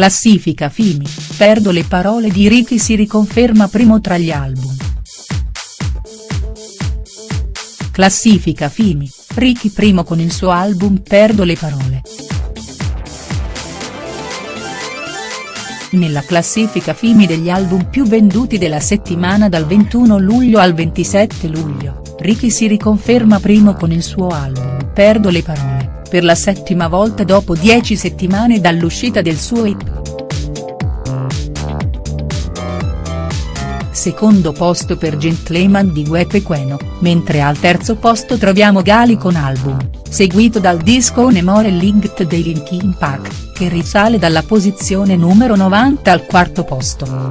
Classifica Fimi, perdo le parole di Ricky si riconferma primo tra gli album. Classifica Fimi, Ricky primo con il suo album Perdo le parole. Nella classifica Fimi degli album più venduti della settimana dal 21 luglio al 27 luglio, Ricky si riconferma primo con il suo album Perdo le parole, per la settima volta dopo dieci settimane dall'uscita del suo hit. Secondo posto per Gentleman di Guepe Queno, mentre al terzo posto troviamo Gali con album, seguito dal disco Onemore Linked dei Linkin Park che risale dalla posizione numero 90 al quarto posto.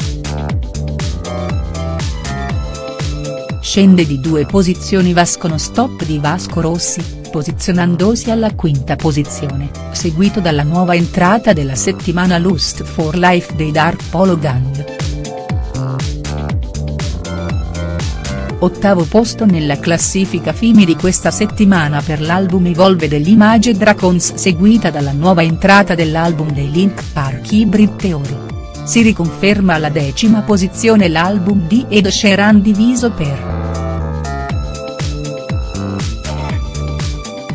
Scende di due posizioni Vasco No Stop di Vasco Rossi, posizionandosi alla quinta posizione, seguito dalla nuova entrata della settimana Lust for Life dei Dark Polo Gang. Ottavo posto nella classifica Fimi di questa settimana per l'album Evolve degli Image Dragons seguita dalla nuova entrata dell'album dei Link Park Hybrid Theory. Si riconferma alla decima posizione l'album di Ed Sheeran diviso per.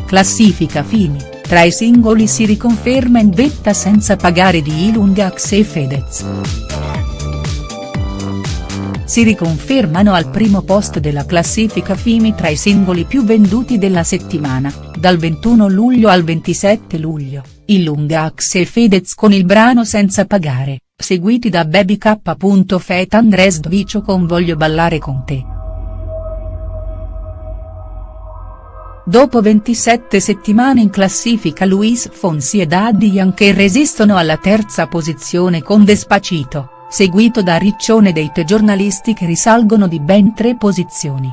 Classifica Fimi, tra i singoli si riconferma in vetta senza pagare di Ilungax e Fedez si riconfermano al primo posto della classifica Fimi tra i singoli più venduti della settimana, dal 21 luglio al 27 luglio, Illungax e Fedez con il brano Senza pagare, seguiti da Baby K. Andres Dvicio con Voglio ballare con te. Dopo 27 settimane in classifica Luis Fonsi e Daddy Yankee resistono alla terza posizione con Despacito seguito da Riccione dei te giornalisti che risalgono di ben tre posizioni.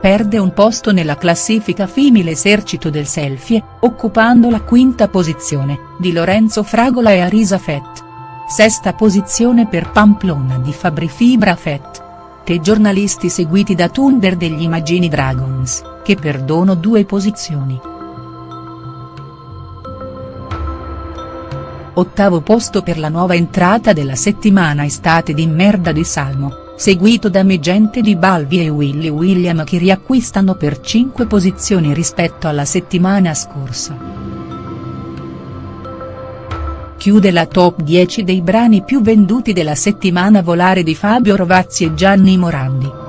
Perde un posto nella classifica Fimi l'esercito del selfie, occupando la quinta posizione, di Lorenzo Fragola e Arisa Fett. Sesta posizione per Pamplona di Fabri Fibra Fett. Te giornalisti seguiti da Thunder degli Imagini Dragons, che perdono due posizioni. Ottavo posto per la nuova entrata della settimana estate di Merda di Salmo, seguito da Megente di Balvi e Willy William che riacquistano per 5 posizioni rispetto alla settimana scorsa. Chiude la top 10 dei brani più venduti della settimana Volare di Fabio Rovazzi e Gianni Morandi.